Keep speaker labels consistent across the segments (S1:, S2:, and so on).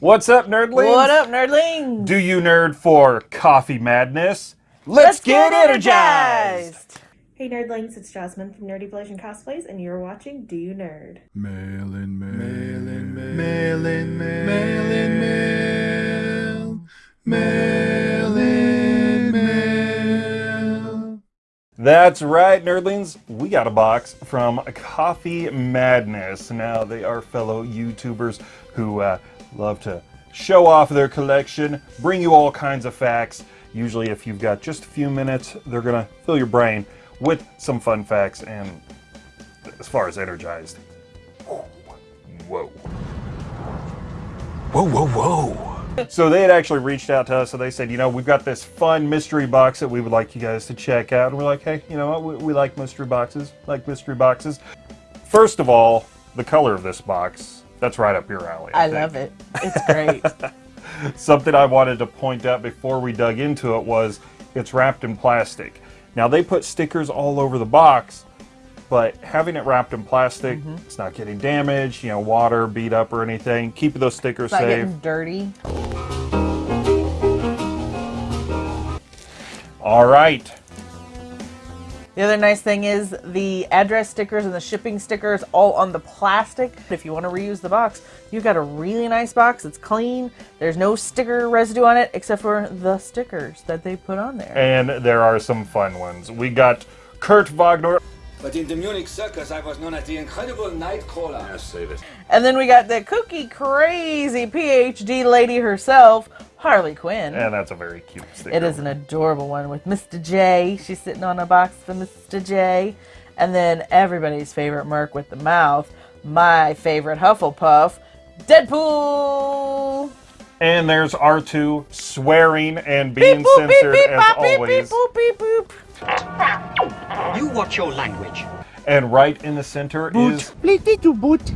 S1: What's up, nerdlings?
S2: What up, nerdlings?
S1: Do you nerd for coffee madness? Let's, get, energized.
S3: Hey nerdlings, it's Jasmine from Nerdy Blazing Cosplays, and you're watching Do You Nerd?
S4: Mail in, mail, mail in, mail, mail in, mail, mail in, mail, mail in, mail.
S1: That's right, nerdlings. We got a box from Coffee Madness. Now, they are fellow YouTubers who uh, love to show off their collection, bring you all kinds of facts. Usually, if you've got just a few minutes, they're to fill your brain with some fun facts and as far as energized. Whoa. Whoa, whoa, whoa. So they had actually reached out to us, so they said, you know, we've got this fun mystery box that we would like you guys to check out. And we're like, hey, you know what? We, we like mystery boxes, like mystery boxes. First of all, the color of this box, that's right up your alley.
S2: I
S1: think.
S2: love it. It's great.
S1: Something I wanted to point out before we dug into it was it's wrapped in plastic. Now they put stickers all over the box, but having it wrapped in plastic,
S2: Mm-hmm.
S1: it's not getting damaged, you know, water, beat up or anything. Keep those stickers
S2: It's not
S1: safe.
S2: getting dirty.
S1: All right.
S2: The other nice thing is the address stickers and the shipping stickers all on the plastic. If you want to reuse the box, you've got a really nice box. It's clean. There's no sticker residue on it except for the stickers that they put on there.
S1: And there are some fun ones. We got Kurt Wagner.
S5: But in the Munich circus, I was known as the incredible Nightcrawler.
S4: Yes, save it.
S2: And then we got the kooky, crazy PhD lady herself, Harley Quinn.
S1: And that's a very cute sticker.
S2: It is an adorable one with Mr. J. She's sitting on a box for Mr. J. And then everybody's favorite Merc with the mouth, my favorite Hufflepuff, Deadpool.
S1: And there's R2 swearing and being
S2: Beep boop
S1: censored
S2: beep
S1: as
S2: bop
S1: always.
S2: beep boop beep boop.
S6: You watch your language.
S1: And right in the center is
S6: boot.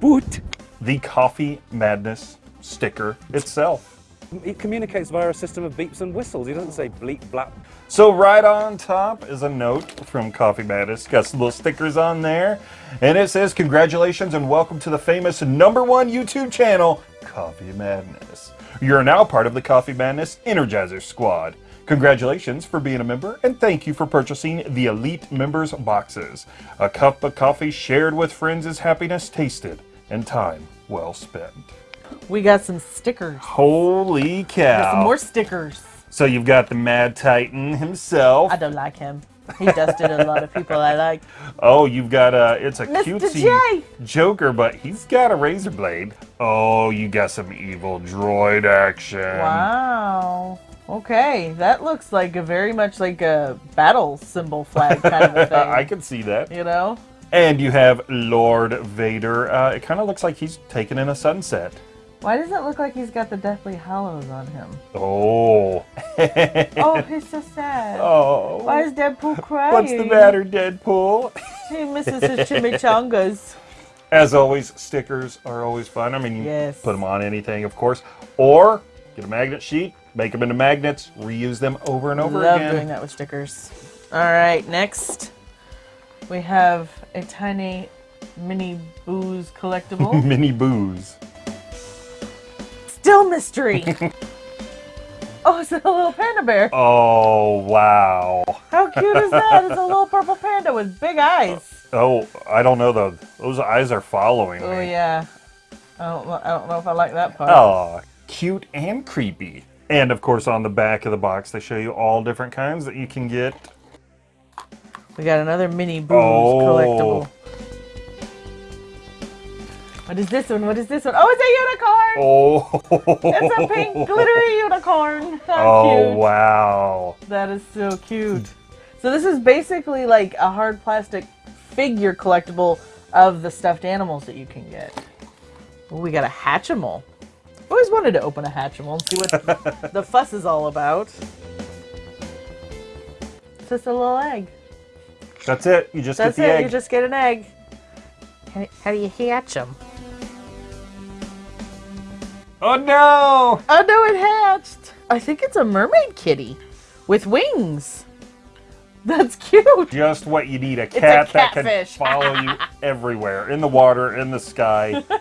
S6: Boot.
S1: the Coffee Madness sticker itself.
S7: It communicates via a system of beeps and whistles. He doesn't say bleep blap.
S1: So right on top is a note from Coffee Madness. Got some little stickers on there. And it says, congratulations and welcome to the famous number one YouTube channel, Coffee Madness. You're now part of the Coffee Madness Energizer Squad. Congratulations for being a member and thank you for purchasing the Elite Members Boxes. A cup of coffee shared with friends is happiness tasted and time well spent.
S2: We got some stickers.
S1: Holy cow.
S2: Got some more stickers.
S1: So you've got the Mad Titan himself.
S2: I don't like him. He dusted a lot of people I like.
S1: Oh, you've got a, it's a
S2: Mr.
S1: cutesy
S2: J.
S1: Joker, but he's got a razor blade. Oh, you got some evil droid action.
S2: Wow. Okay, that looks like a very much like a battle symbol flag kind of a thing.
S1: I can see that.
S2: you know?
S1: And you have Lord Vader. Uh, it kind of looks like he's taken in a sunset.
S2: Why does it look like he's got the Deathly Hallows on him?
S1: Oh.
S2: Oh, he's so sad.
S1: oh.
S2: Why is Deadpool crying?
S1: What's the matter, Deadpool?
S2: He misses his chimichangas.
S1: As always, stickers are always fun. I mean, you
S2: Yes.
S1: put them on anything, of course. Or get a magnet sheet, make them into magnets, reuse them over and over
S2: Love
S1: again.
S2: doing that with stickers. All right, next we have a tiny mini booze collectible.
S1: Mini booze.
S2: Still mystery. oh, it's a little panda bear.
S1: Oh, wow.
S2: How cute is that? It's a little purple panda with big eyes.
S1: Uh, oh, I don't know though. Those eyes are following
S2: Oh
S1: me.
S2: Oh, yeah. I don't, know- I don't know if I like that part.
S1: Oh, cute and creepy. And of course, on the back of the box, they show you all different kinds that you can get.
S2: We got another mini booze
S1: Oh.
S2: collectible. What is this one? What is this one? Oh, it's a unicorn!
S1: Oh.
S2: It's a pink glittery unicorn. How
S1: Oh,
S2: cute.
S1: wow.
S2: That is so cute. So this is basically like a hard plastic figure collectible of the stuffed animals that you can get. Ooh, we got a Hatchimal. Always wanted to open a Hatchimal and see what the fuss is all about. It's just a little egg.
S1: That's it. You just
S2: That's
S1: get the
S2: it.
S1: egg.
S2: You just get an egg. How, how do you hatch them?
S1: Oh no!
S2: Oh no, it hatched. I think it's a mermaid kitty with wings. That's cute.
S1: Just what you need. A
S2: a
S1: cat that can follow you everywhere. In the water, in the sky.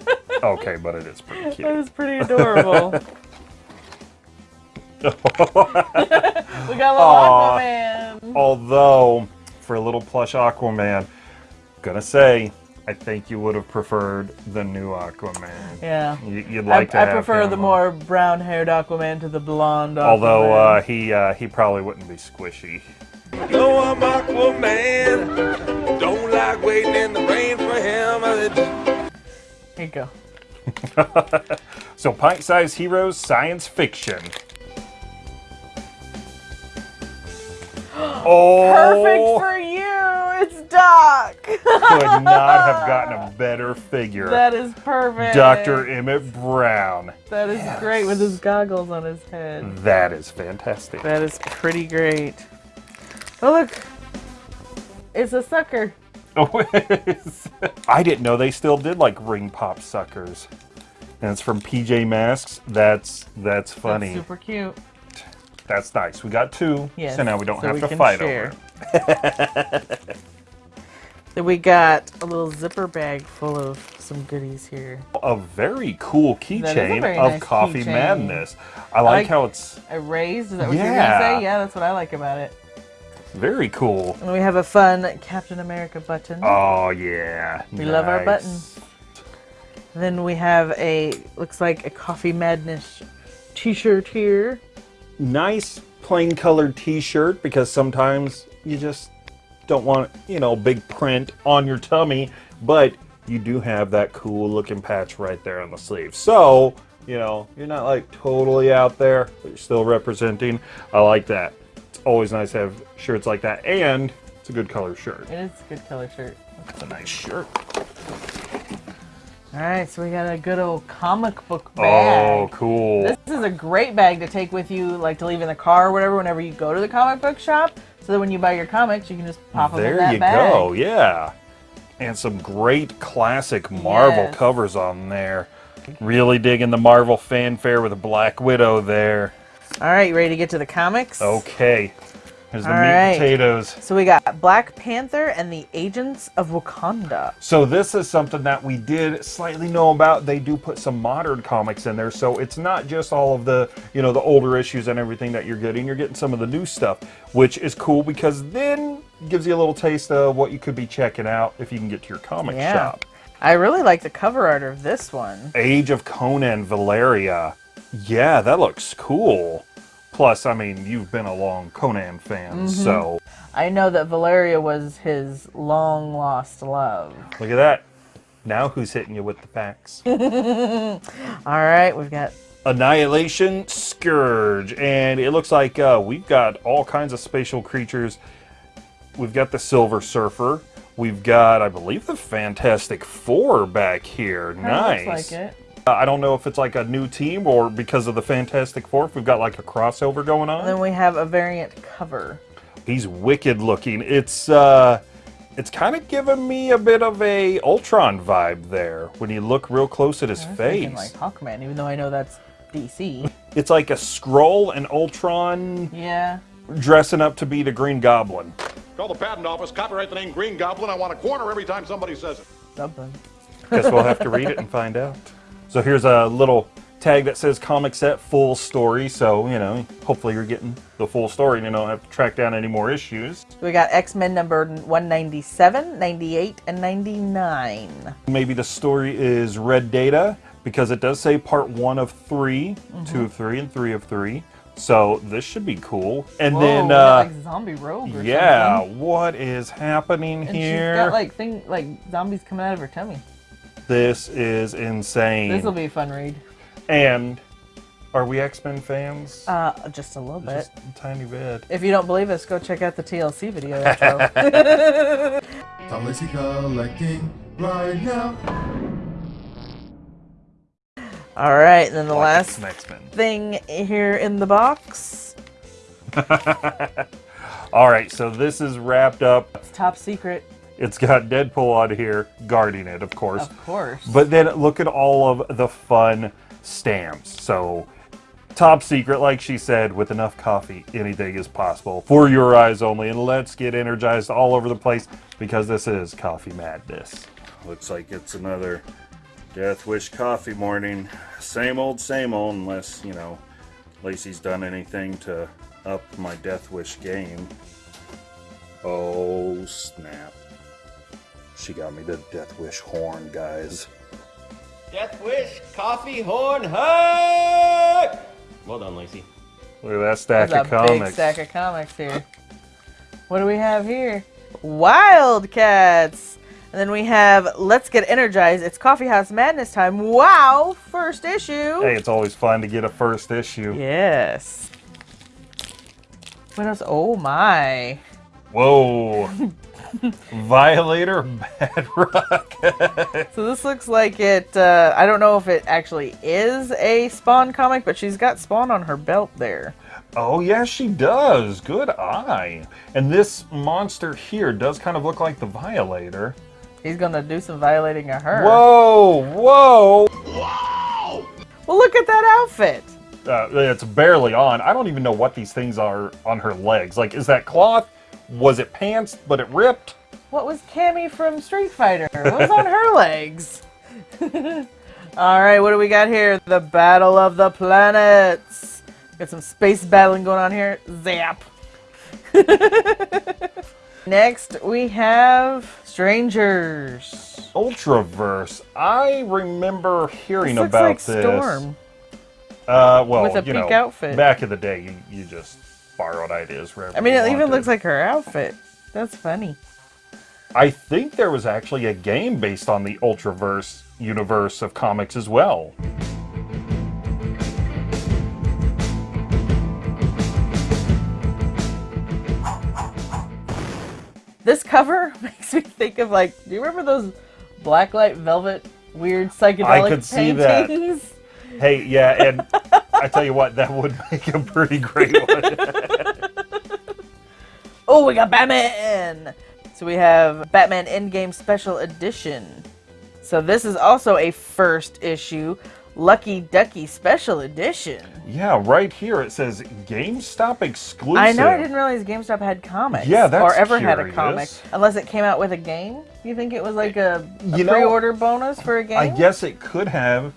S1: Okay, but it is pretty
S2: That
S1: cute.
S2: is pretty adorable. we got a little
S1: Aw.
S2: Aquaman.
S1: Although, for a little plush Aquaman, gonna say, I think you would have preferred the new Aquaman.
S2: Yeah.
S1: You, you'd
S2: I,
S1: like to
S2: I
S1: have
S2: prefer the
S1: on.
S2: more brown-haired Aquaman to the blonde.
S1: Although uh, he uh, he probably wouldn't be squishy.
S8: No, I'm Aquaman. Don't like waiting in the rain for him.
S2: here you go.
S1: So, pint-sized heroes, science fiction. Oh,
S2: Perfect for you. It's Doc.
S1: could not have gotten a better figure.
S2: that is perfect.
S1: Dr. Emmett Brown.
S2: That is great with his goggles on his head.
S1: That is fantastic.
S2: That is pretty great. Oh look, it's a sucker.
S1: Oh. I didn't know they still did like ring pop suckers. And it's from PJ Masks. That's that's funny.
S2: That's super cute.
S1: That's nice. We got two,
S2: Yes.
S1: so now we don't
S2: so
S1: have
S2: we
S1: to fight
S2: share.
S1: over it.
S2: Then we got a little zipper bag full of some goodies here.
S1: A very cool
S2: That is a
S1: keychain of
S2: nice
S1: Coffee
S2: keychain.
S1: Madness. I like,
S2: like-
S1: how it's
S2: A raised, is that what you're
S1: Yeah.
S2: gonna say? Yeah, that's what I like about it.
S1: very cool.
S2: And we have a fun Captain America button.
S1: Oh yeah,
S2: We love our
S1: nice.
S2: Then we have a looks like a Coffee Madness t-shirt here.
S1: Nice plain colored T-shirt because sometimes you just don't want you know big print on your tummy, but you do have that cool looking patch right there on the sleeve. So you know you're not like totally out there, but you're still representing. I like that. It's always nice to have shirts like that, and it's a good color shirt.
S2: It is a good color shirt.
S1: It's a nice shirt.
S2: All right, so we got a good old comic book oh, bag.
S1: Oh, cool.
S2: This is a great bag to take with you, like to leave in the car or whatever, whenever you go to the comic book shop. So that when you buy your comics, you can just pop them in
S1: There you go, yeah. And some great classic Marvel
S2: Yes.
S1: covers on there. Really digging the Marvel fanfare with a Black Widow there.
S2: All right, you ready to get to the comics?
S1: Okay. Here's the
S2: All
S1: meat
S2: right.
S1: potatoes.
S2: So we got Black Panther and the Agents of Wakanda.
S1: So this is something that we did slightly know about. They do put some modern comics in there, so it's not just all of the, you know, the older issues and everything that you're getting. You're getting some of the new stuff, which is cool because then gives you a little taste of what you could be checking out if you can get to your comic
S2: Yeah.
S1: shop.
S2: I really like the cover art of this one.
S1: Age of Conan Valeria. Yeah, that looks cool. Plus, I mean, you've been a long Conan fan,
S2: Mm-hmm.
S1: so
S2: I know that Valeria was his long lost love.
S1: look at that. Now who's hitting you with the facts?
S2: All right, we've got
S1: Annihilation Scourge. And it looks like uh, we've got all kinds of spatial creatures. We've got the Silver Surfer. We've got, I believe, the Fantastic Four back here. nice.
S2: looks like it.
S1: Uh, I don't know if it's like a new team or because of the Fantastic Four, if we've got like a crossover going on.
S2: And then we have a variant cover.
S1: He's wicked looking. It's uh it's kind of giving me a bit of a Ultron vibe there when you look real close at his
S2: I was
S1: face.
S2: thinking like Hawkman, even though I know that's DC.
S1: It's like a Skrull and Ultron
S2: yeah.
S1: dressing up to be the Green Goblin.
S9: Call the patent office, copyright the name Green Goblin. I want a corner every time somebody says it.
S2: Something.
S1: Guess we'll have to read it and find out. So here's a little tag that says comic set full story. So, you know, hopefully you're getting the full story and you don't have to track down any more issues.
S2: We got X Men number 197, 98, and 99.
S1: Maybe the story is Red Data because it does say part one of 3 two of three, and three of three. So this should be cool. And
S2: Whoa,
S1: then, uh,
S2: like zombie rogue or
S1: yeah,
S2: something.
S1: what is happening
S2: And
S1: here?
S2: she's got like thing like zombies coming out of her tummy.
S1: This is insane.
S2: This will be a fun read.
S1: and are we X Men fans?
S2: Uh, just a little bit.
S1: Just a tiny bit.
S2: If you don't believe us, go check out the TLC video. intro.
S4: Tom Lacey collecting right now.
S2: All right, and then the last
S1: X Men.
S2: thing here in the box.
S1: All right, so this is wrapped up.
S2: It's top secret,
S1: It's got Deadpool on here guarding it, of course.
S2: of course.
S1: But then look at all of the fun stamps. So, top secret, like she said, with enough coffee, anything is possible for your eyes only. And let's get energized all over the place because this is Coffee Madness. Looks like it's another Death Wish coffee morning. Same old, same old, unless, you know, Lacey's done anything to up my Death Wish game. Oh, snap. She got me the Death Wish horn, guys.
S10: Death Wish Coffee Horn Hug! Well done, Lacey.
S1: Look at that stack
S2: There's
S1: of
S2: a
S1: comics.
S2: big stack of comics here. What do we have here? Wildcats! And then we have Let's Get Energized. It's Coffee House Madness time. Wow! First issue.
S1: Hey, it's always fun to get a first issue.
S2: Yes. What else? Oh my.
S1: Whoa. Violator Badrock.
S2: So this looks like it, uh, I don't know if it actually is a Spawn comic, but she's got Spawn on her belt there.
S1: oh, yeah, she does. Good eye. And this monster here does kind of look like the Violator.
S2: He's gonna do some violating of her.
S1: Whoa, whoa. Wow.
S2: Well, look at that outfit.
S1: Uh, it's barely on. I don't even know what these things are on her legs. Like, is that cloth? Was it pants, but it ripped?
S2: What was Cammy from Street Fighter? What was on her legs? All right, what do we got here? The Battle of the Planets. Got some space battling going on here. Zap. Next, we have Strangers.
S1: Ultraverse. I remember hearing
S2: This looks
S1: about
S2: like
S1: this.
S2: Storm.
S1: Uh, well,
S2: With a
S1: you
S2: pink
S1: know,
S2: outfit.
S1: back in the day, you, you just borrowed ideas
S2: I mean, it even looks like her outfit. That's funny.
S1: I think there was actually a game based on the Ultraverse universe of comics as well.
S2: This cover makes me think of like, do you remember those blacklight velvet weird psychedelic
S1: could see that. Hey, yeah, and I tell you what, that would make a pretty great one.
S2: Oh, we got Batman! So we have Batman Endgame Special Edition. So this is also a first issue Lucky Ducky Special Edition.
S1: yeah, right here it says GameStop exclusive.
S2: I know I didn't realize GameStop had comics.
S1: Yeah, that's
S2: Or ever had a comic. Unless it came out with a game. You think it was like eh, a,
S1: a
S2: pre-order bonus for a game?
S1: I guess it could have,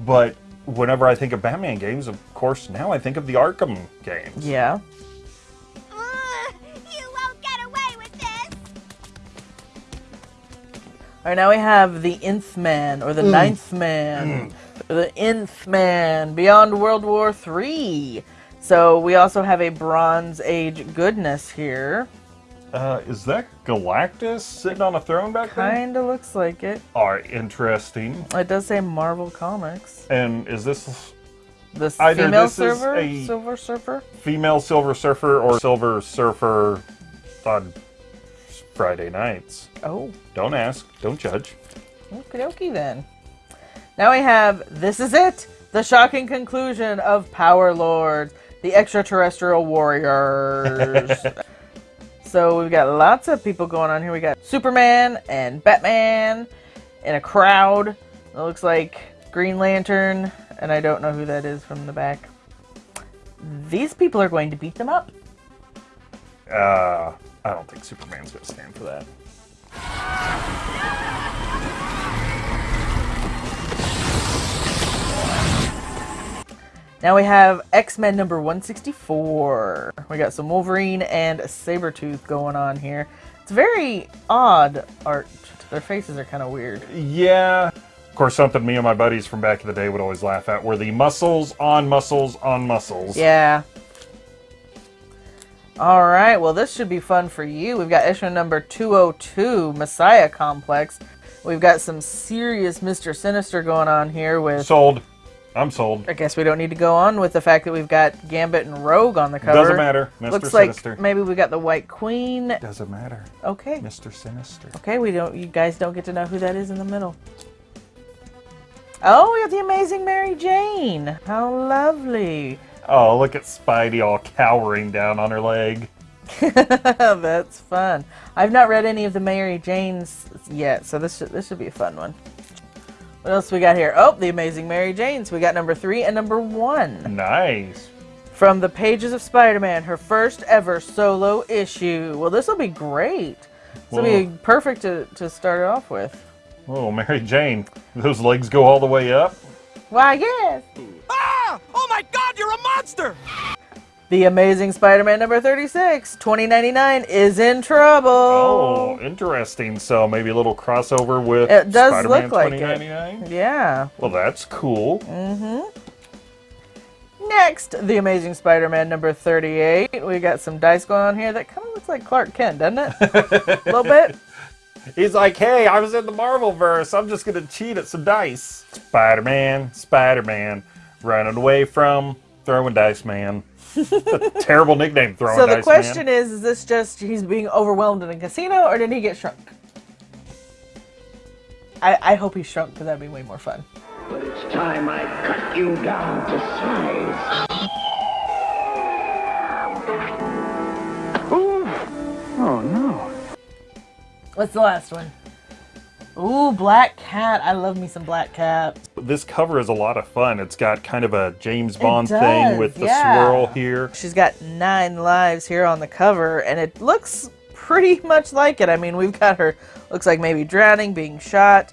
S1: but whenever I think of Batman games, of course, now I think of the Arkham games.
S2: Yeah.
S11: You won't get away with this!
S2: All right, now we have the Nth Man or the
S1: Mm.
S2: Ninth Man, the Nth Man Beyond World War Three. So we also have a Bronze Age goodness here.
S1: Uh, is that Galactus sitting on a throne back there?
S2: Kind of looks like it.
S1: Are interesting.
S2: It does say Marvel Comics.
S1: And is this
S2: This
S1: Either
S2: female
S1: this is a-
S2: Silver Surfer.
S1: female Silver Surfer or Silver Surfer on Friday nights?
S2: Oh,
S1: Don't ask. Don't judge.
S2: okie dokie then. Now we have This Is It, the shocking conclusion of Power Lords, the extraterrestrial warriors. so we've got lots of people going on here. We got Superman and Batman in a crowd. It looks like Green Lantern, and I don't know who that is from the back. These people are going to beat them up.
S1: Uh, I don't think Superman's gonna stand for that.
S2: Now we have X-Men number 164. We got some Wolverine and a Sabretooth going on here. It's very odd art. Their faces are kind of weird.
S1: Yeah. Of course, something me and my buddies from back in the day would always laugh at were the muscles on muscles on muscles.
S2: Yeah. All right, well, this should be fun for you. We've got issue number 202, Messiah Complex. We've got some serious Mr. Sinister going on here with.
S1: Sold. I'm sold.
S2: I guess we don't need to go on with the fact that we've got Gambit and Rogue on the cover.
S1: Doesn't matter. Mr.
S2: Looks
S1: Sinister.
S2: like maybe we got the White Queen.
S1: Doesn't matter.
S2: Okay.
S1: Mr. Sinister.
S2: Okay, we don't. You guys don't get to know who that is in the middle. Oh, we got the amazing Mary Jane. How lovely.
S1: Oh, look at Spidey all cowering down on her leg.
S2: That's fun. I've not read any of the Mary Janes yet, so this should, this should be a fun one. What else we got here? Oh, the Amazing Mary Janes. We got number three and number one.
S1: Nice.
S2: From the pages of Spider-Man, her first ever solo issue. Well, this will be great. This will be perfect to, to start it off with.
S1: Oh, Mary Jane, those legs go all the way up.
S2: Why, yes.
S6: Ah! Oh my god, you're a monster!
S2: The Amazing Spider-Man number 36, 2099, is in trouble.
S1: Oh, interesting. So maybe a little crossover with
S2: It does
S1: Spider-Man
S2: look like it.
S1: 2099?
S2: Yeah.
S1: Well, that's cool.
S2: Mm-hmm. Next, The Amazing Spider-Man number 38. We got some dice going on here that kind of looks like Clark Kent, doesn't it? A little bit.
S1: He's like, hey, I was in the Marvel verse. I'm just gonna cheat at some dice. Spider-Man, Spider-Man, running away from throwing dice man. A terrible nickname, throwing
S2: so
S1: dice
S2: the question
S1: man.
S2: is, is this just he's being overwhelmed in a casino or did he get shrunk? I, I hope he shrunk because that'd be way more fun.
S12: But it's time I cut you down to size. Ooh. Oh no.
S2: What's the last one? Ooh, Black Cat. I love me some Black Cat.
S1: This cover is a lot of fun. It's got kind of a James Bond
S2: does,
S1: thing with the
S2: yeah.
S1: swirl here.
S2: She's got nine lives here on the cover, and it looks pretty much like it. I mean, we've got her, looks like maybe drowning, being shot,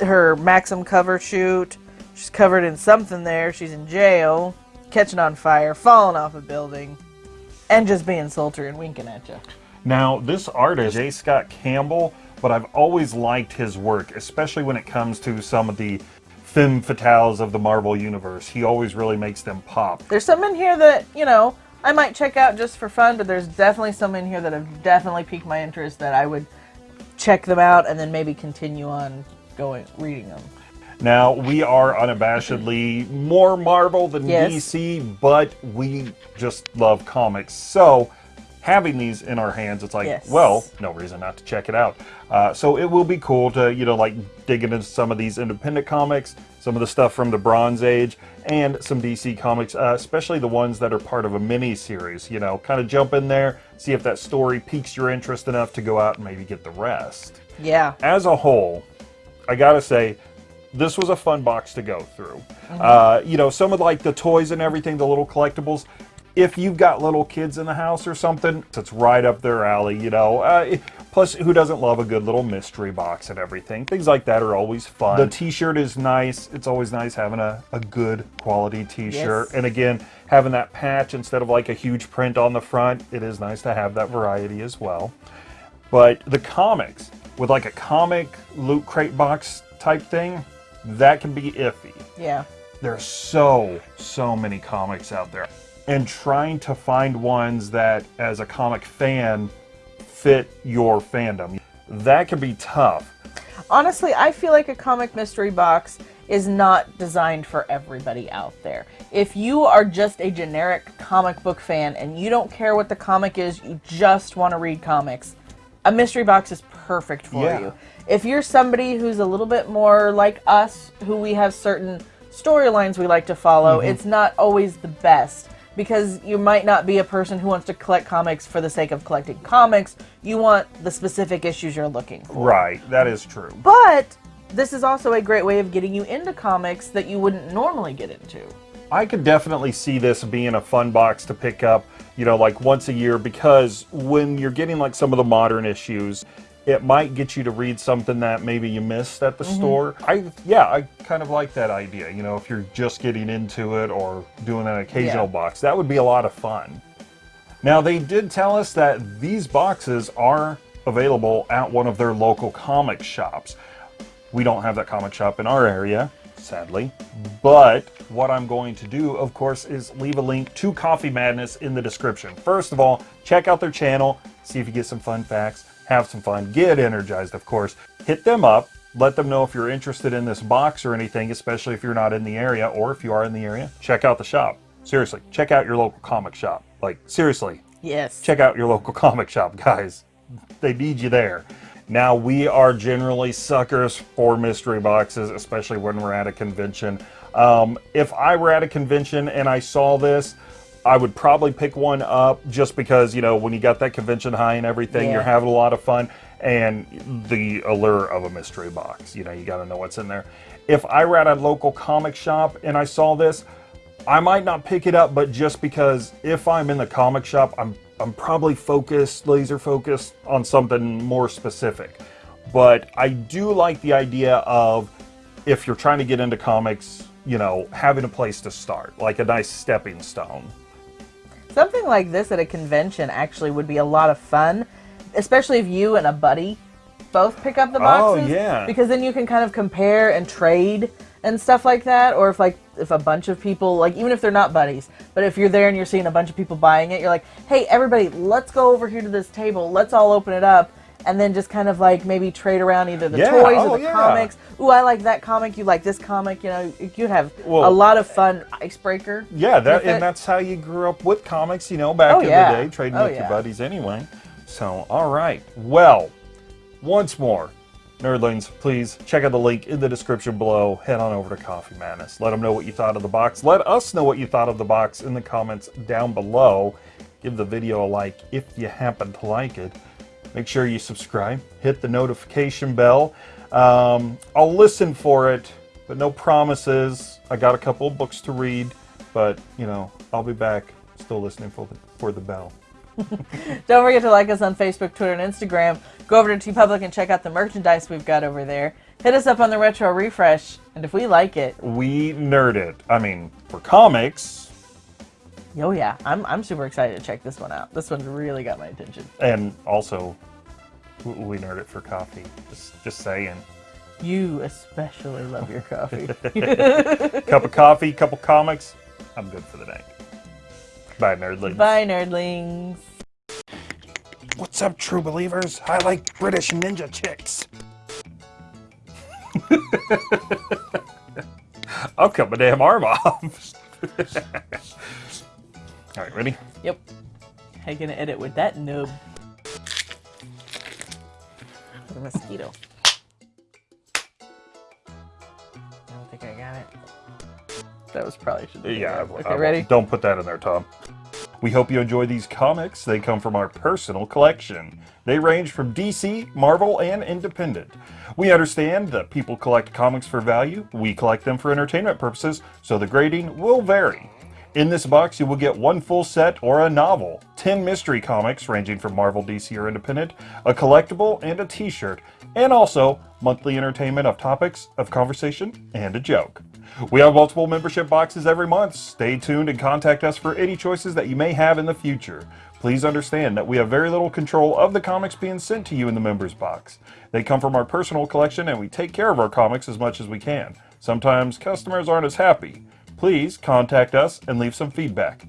S2: her Maxim cover shoot. She's covered in something there. She's in jail, catching on fire, falling off a building, and just being sultry and winking at you.
S1: Now, this artist, J. Scott Campbell, but I've always liked his work, especially when it comes to some of the femme fatales of the Marvel Universe. He always really makes them pop.
S2: There's some in here that, you know, I might check out just for fun, but there's definitely some in here that have definitely piqued my interest that I would check them out and then maybe continue on going reading them.
S1: Now, we are unabashedly more Marvel than
S2: Yes.
S1: DC, but we just love comics. So, having these in our hands, it's like,
S2: Yes.
S1: well, no reason not to check it out. Uh, so, it will be cool to, you know, like dig into some of these independent comics, some of the stuff from the Bronze Age, and some DC comics, uh, especially the ones that are part of a mini series. You know, kind of jump in there, see if that story piques your interest enough to go out and maybe get the rest
S2: Yeah.
S1: as a whole, I gotta say, this was a fun box to go through.
S2: Mm-hmm.
S1: Uh, you know, some of like the toys and everything, the little collectibles. If you've got little kids in the house or something, it's right up their alley. You know, uh, plus who doesn't love a good little mystery box and everything? Things like that are always fun. The T-shirt is nice. It's always nice having a, a good quality T-shirt.
S2: Yes.
S1: And again, having that patch instead of like a huge print on the front, it is nice to have that variety as well. But the comics, with like a comic loot crate box type thing, that can be iffy.
S2: Yeah.
S1: There's so, so many comics out there. And trying to find ones that, as a comic fan, fit your fandom, that can be tough.
S2: Honestly, I feel like a comic mystery box is not designed for everybody out there. If you are just a generic comic book fan and you don't care what the comic is, you just want to read comics, a mystery box is perfect for
S1: Yeah.
S2: you. If you're somebody who's a little bit more like us, who we have certain storylines we like to follow,
S1: Mhm.
S2: it's not always the best because you might not be a person who wants to collect comics for the sake of collecting comics. You want the specific issues you're looking for.
S1: Right, that is true.
S2: But this is also a great way of getting you into comics that you wouldn't normally get into.
S1: I could definitely see this being a fun box to pick up, you know, like once a year because when you're getting like some of the modern issues, it might get you to read something that maybe you missed at the
S2: Mhm.
S1: store. I yeah, I kind of like that idea, you know, if you're just getting into it or doing an occasional
S2: Yeah.
S1: box. That would be a lot of fun. Now, they did tell us that these boxes are available at one of their local comic shops. We don't have that comic shop in our area, sadly. But what I'm going to do, of course, is leave a link to Coffee Madness in the description. First of all, check out their channel, see if you get some fun facts, have some fun, get energized, of course. Hit them up, let them know if you're interested in this box or anything, especially if you're not in the area, or if you are in the area, check out the shop. Seriously, check out your local comic shop. Like, seriously,
S2: Yes.
S1: check out your local comic shop, guys. They need you there. Now, we are generally suckers for mystery boxes, especially when we're at a convention. Um, if I were at a convention and I saw this, I would probably pick one up just because, you know, when you got that convention high and everything,
S2: Yeah.
S1: you're having a lot of fun and the allure of a mystery box. You know, you got to know what's in there. If I were at a local comic shop and I saw this, I might not pick it up, but just because if I'm in the comic shop, I'm I'm probably focused, laser focused on something more specific. but I do like the idea of if you're trying to get into comics, you know, having a place to start, like a nice stepping stone.
S2: Something like this at a convention actually would be a lot of fun, especially if you and a buddy both pick up the boxes.
S1: Oh,
S2: boxes.
S1: yeah.
S2: Because then you can kind of compare and trade and stuff like that. Or if like if a bunch of people like even if they're not buddies, but if you're there and you're seeing a bunch of people buying it, you're like, hey everybody, let's go over here to this table. Let's all open it up. And then just kind of like maybe trade around either the
S1: Yeah,
S2: toys
S1: oh,
S2: or the
S1: yeah.
S2: comics. Ooh, I like that comic. You like this comic. You know, you'd have
S1: Well-
S2: a lot of fun icebreaker.
S1: Yeah, that and that's how you grew up with comics, you know, back
S2: Oh,
S1: in
S2: yeah.
S1: the day, trading
S2: Oh,
S1: with your buddies anyway. So, all right. Well, once more, nerdlings, please check out the link in the description below. Head on over to Coffee Madness. Let them know what you thought of the box. Let us know what you thought of the box in the comments down below. Give the video a like if you happen to like it. Make sure you subscribe, hit the notification bell. Um, I'll listen for it, but no promises. I got a couple of books to read, but you know, I'll be back still listening for the, for the bell.
S2: Don't forget to like us on Facebook, Twitter, and Instagram. Go over to TeePublic and check out the merchandise we've got over there. Hit us up on the Retro Refresh, and if we like it,
S1: We nerd it. I mean, for comics,
S2: oh yeah, I'm, I'm super excited to check this one out. This one really got my attention.
S1: and also we nerd it for coffee. Just, just saying.
S2: You especially love your coffee.
S1: cup of coffee, couple comics. I'm good for the night. Bye, nerdlings.
S2: Bye, nerdlings.
S1: What's up, true believers? I like British ninja chicks. I'll cut my damn arm off. All right, ready?
S2: Yep. How you gonna edit with that nub? The mosquito. I don't think I got it. That was probably should. be.
S1: Yeah. I-
S2: Okay,
S1: I-
S2: ready?
S1: Don't put that in there, Tom. We hope you enjoy these comics. They come from our personal collection. They range from DC, Marvel, and independent. We understand that people collect comics for value. We collect them for entertainment purposes, so the grading will vary. In this box, you will get one full set or a novel, 10 mystery comics ranging from Marvel, DC, or Independent, a collectible, and a t shirt, and also monthly entertainment of topics of conversation and a joke. We have multiple membership boxes every month. Stay tuned and contact us for any choices that you may have in the future. Please understand that we have very little control of the comics being sent to you in the members box. They come from our personal collection and we take care of our comics as much as we can. Sometimes customers aren't as happy. Please contact us and leave some feedback.